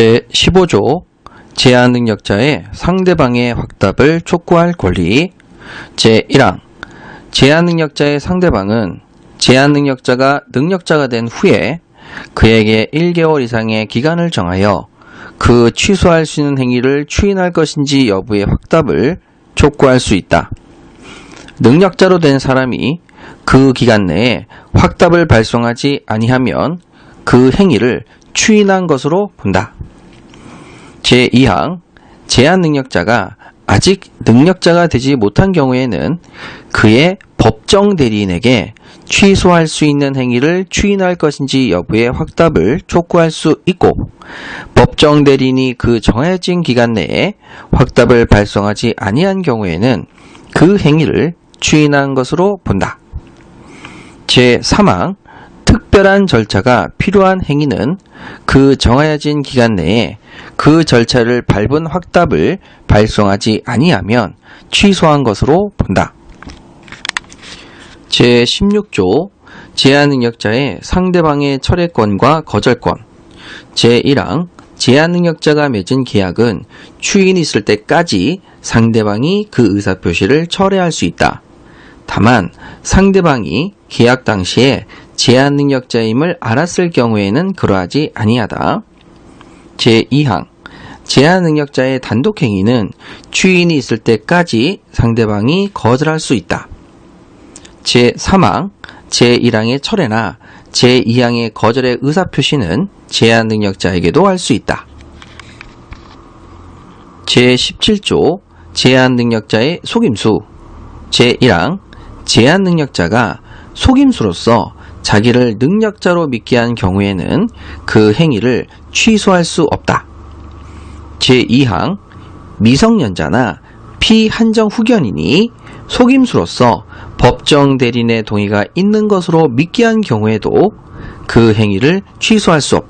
제15조 제한 능력자의 상대방의 확답을 촉구할 권리 제1항 제한 능력자의 상대방은 제한 능력자가 능력자가 된 후에 그에게 1개월 이상의 기간을 정하여 그 취소할 수 있는 행위를 추인할 것인지 여부의 확답을 촉구할 수 있다. 능력자로 된 사람이 그 기간 내에 확답을 발송하지 아니하면 그 행위를 추인한 것으로 본다. 제2항 제한 능력자가 아직 능력자가 되지 못한 경우에는 그의 법정 대리인에게 취소할 수 있는 행위를 추인할 것인지 여부의 확답을 촉구할 수 있고 법정 대리인이 그 정해진 기간 내에 확답을 발송하지 아니한 경우에는 그 행위를 추인한 것으로 본다. 제3항 특별한 절차가 필요한 행위는 그 정해진 기간 내에 그 절차를 밟은 확답을 발송하지 아니하면 취소한 것으로 본다. 제16조 제한능력자의 상대방의 철회권과 거절권 제1항 제한능력자가 맺은 계약은 추인이 있을 때까지 상대방이 그 의사표시를 철회할 수 있다. 다만 상대방이 계약 당시에 제한 능력자임을 알았을 경우에는 그러하지 아니하다. 제2항 제한 능력자의 단독 행위는 추인이 있을 때까지 상대방이 거절할 수 있다. 제3항 제1항의 철회나 제2항의 거절의 의사표시는 제한 능력자에게도 할 수 있다. 제17조 제한 능력자의 속임수 제1항 제한 능력자가 속임수로서 자기를 능력자로 믿게 한 경우에는 그 행위를 취소할 수 없다. 제2항 미성년자나 피한정 후견인이 속임수로서 법정 대리인의 동의가 있는 것으로 믿게 한 경우에도 그 행위를 취소할 수 없다.